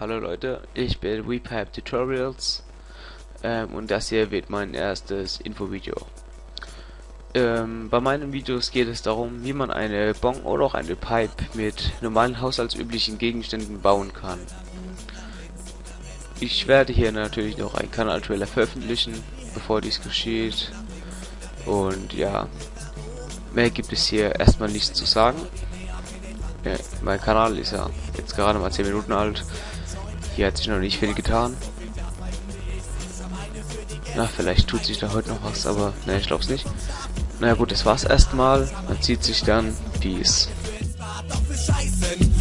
Hallo Leute, ich bin WePipe Tutorials ähm, und das hier wird mein erstes Infovideo. Ähm, bei meinen Videos geht es darum, wie man eine Bong oder auch eine Pipe mit normalen haushaltsüblichen Gegenständen bauen kann. Ich werde hier natürlich noch einen Kanal-Trailer veröffentlichen, bevor dies geschieht. Und ja, mehr gibt es hier erstmal nichts zu sagen. Ja, mein Kanal ist ja jetzt gerade mal 10 Minuten alt. Hier hat sich noch nicht viel getan. Na, vielleicht tut sich da heute noch was, aber ne, ich glaub's nicht. Na naja, gut, das war's erstmal. Man zieht sich dann Peace.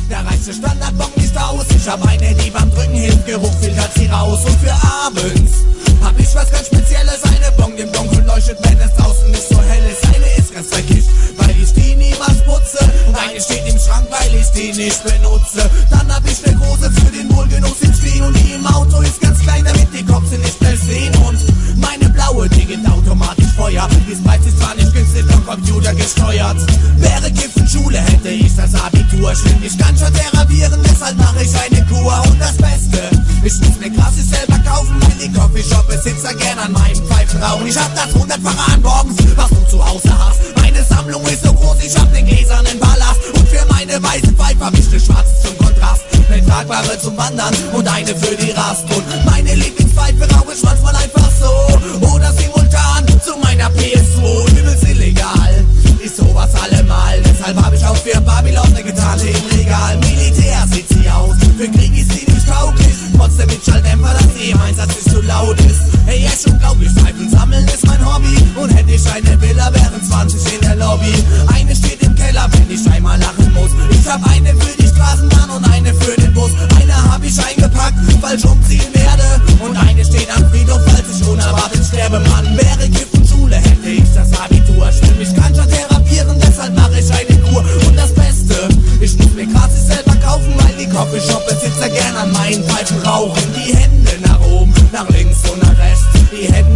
Der reichste Standardbock nicht aus. Ich hab eine, die beim Drücken hilft, filtert sie raus. Und für abends hab ich was ganz Spezielles. Eine Bong im Dunkeln leuchtet, wenn es draußen nicht so hell ist. Eine ist ganz verkischt, weil ich die niemals putze. Und eine steht im Schrank, weil ich die nicht benutze. Dann hab ich eine große für den Wohlgenuss im Stehen. Und die im Auto ist ganz klein, damit die Cops sie nicht schnell sehen. Und meine blaue, die gibt automatisch Feuer. Die Spice ist zwar nicht günstig, vom Computer gesteuert. Wäre Giffenschule, hätte ich das Abitur. Schlimm, ich kann schon therapieren, deshalb mache ich eine Kur. Und das Beste, ich muss mir krass selber kaufen, weil die Coffeeshop-Besitzer gern an meinem Pfeifen rauchen. Ich hab das hundertfache an morgens, was du zu Hause hast. Meine Sammlung ist so groß, ich hab den gläsernen Ballast. Und für meine weiße Tragbare zum Wandern und eine für die Rast. Und meine Lieblingspfeife rauche ich manchmal einfach so. Oder simultan zu meiner PS2. Übelst illegal, ist sowas allemal. Deshalb hab ich auch für Babylon ne Gitarre im Regal. Militär sieht sie aus, für Krieg ist sie nicht tauglich. Trotzdem mit Schalldämpfer, dass sie im Einsatz ist zu laut ist. Hey, echt oben, nach links und nach rechts. Die Hände nach oben, nach links und nach rechts. Die Hände